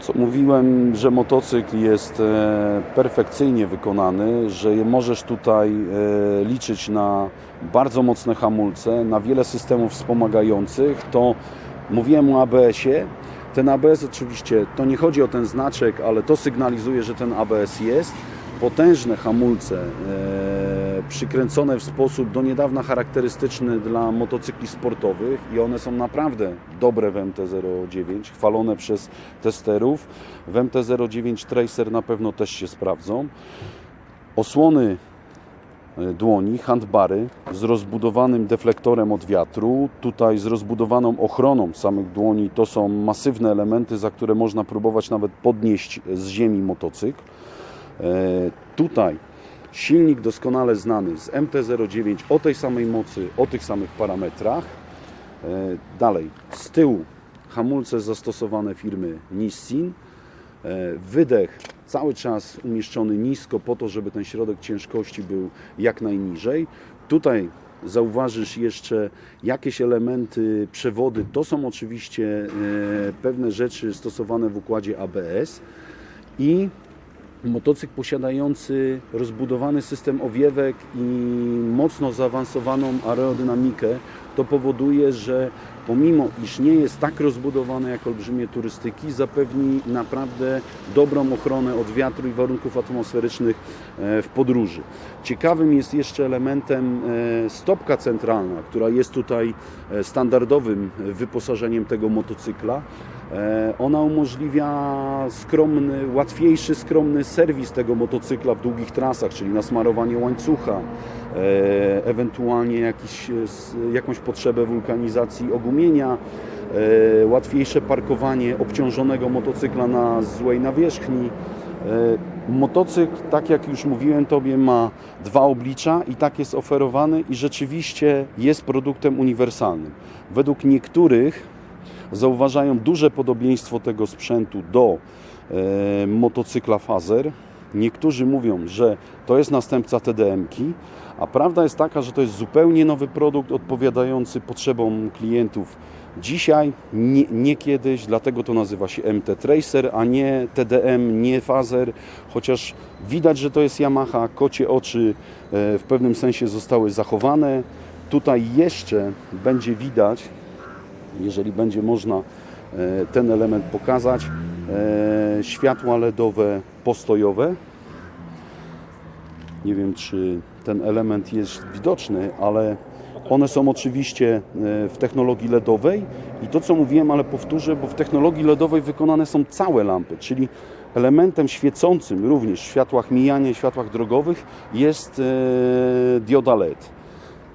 Co mówiłem, że motocykl jest e, perfekcyjnie wykonany, że możesz tutaj e, liczyć na bardzo mocne hamulce, na wiele systemów wspomagających, to mówiłem o ABS-ie. Ten ABS oczywiście, to nie chodzi o ten znaczek, ale to sygnalizuje, że ten ABS jest. Potężne hamulce e, przykręcone w sposób do niedawna charakterystyczny dla motocykli sportowych i one są naprawdę dobre w MT-09, chwalone przez testerów. W MT-09 Tracer na pewno też się sprawdzą. Osłony e, dłoni, handbary z rozbudowanym deflektorem od wiatru, tutaj z rozbudowaną ochroną samych dłoni. To są masywne elementy, za które można próbować nawet podnieść z ziemi motocykl. E, Tutaj silnik doskonale znany z MT-09 o tej samej mocy, o tych samych parametrach. E, Dalej, z tyłu hamulce zastosowane firmy Nissin. E, Wydech cały czas umieszczony nisko po to, żeby ten środek ciężkości był jak najniżej. Tutaj zauważysz jeszcze jakieś elementy, przewody. To są oczywiście e, pewne rzeczy stosowane w układzie ABS i motocykl posiadający rozbudowany system owiewek i mocno zaawansowaną aerodynamikę, to powoduje, że pomimo iż nie jest tak rozbudowany jak olbrzymie turystyki, zapewni naprawdę dobrą ochronę od wiatru i warunków atmosferycznych e, w podróży. Ciekawym jest jeszcze elementem e, stopka centralna, która jest tutaj e, standardowym wyposażeniem tego motocykla. E, Ona umożliwia skromny, łatwiejszy, skromny serwis tego motocykla w długich trasach, czyli nasmarowanie łańcucha, e, ewentualnie jakiś, e, jakąś potrzebę wulkanizacji ogumienia, łatwiejsze parkowanie obciążonego motocykla na złej nawierzchni. Motocykl, tak jak już mówiłem Tobie, ma dwa oblicza i tak jest oferowany i rzeczywiście jest produktem uniwersalnym. Według niektórych zauważają duże podobieństwo tego sprzętu do e, motocykla Fazer. Niektórzy mówią, że to jest następca TDM-ki, a prawda jest taka, że to jest zupełnie nowy produkt odpowiadający potrzebom klientów dzisiaj, nie, nie kiedyś, dlatego to nazywa się MT Tracer, a nie TDM, nie Fazer, chociaż widać, że to jest Yamaha, kocie oczy e, w pewnym sensie zostały zachowane. Tutaj jeszcze będzie widać, jeżeli będzie można e, ten element pokazać, e, światła LEDowe postojowe. Nie wiem, czy ten element jest widoczny, ale one są oczywiście e, w technologii LEDowej i to, co mówiłem, ale powtórzę, bo w technologii LEDowej wykonane są całe lampy, czyli elementem świecącym również w światłach mijania i światłach drogowych jest dioda LED.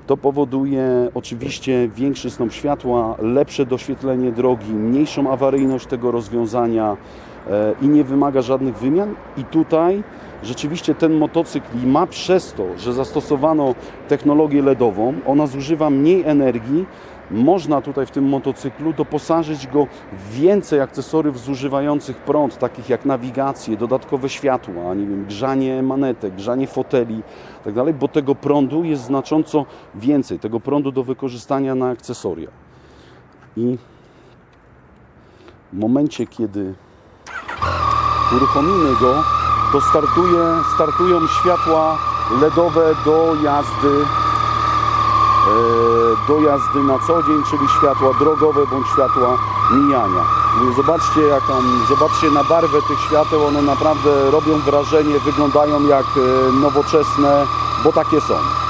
To powoduje oczywiście większy snop światła, lepsze doświetlenie drogi, mniejszą awaryjność tego rozwiązania i nie wymaga żadnych wymian. I tutaj rzeczywiście ten motocykl ma przez to, że zastosowano technologię LEDową, ona zużywa mniej energii. Można tutaj w tym motocyklu doposażyć go w więcej akcesoriów zużywających prąd, takich jak nawigację, dodatkowe światła, nie wiem, grzanie manetek, grzanie foteli tak dalej, bo tego prądu jest znacząco więcej, tego prądu do wykorzystania na akcesoria. I w momencie, kiedy uruchomimy go, to startuje, startują światła LEDowe do jazdy e, do jazdy na co dzień, czyli światła drogowe bądź światła mijania. Zobaczcie, jaką, zobaczcie na barwę tych świateł, one naprawdę robią wrażenie, wyglądają jak e, nowoczesne, bo takie są.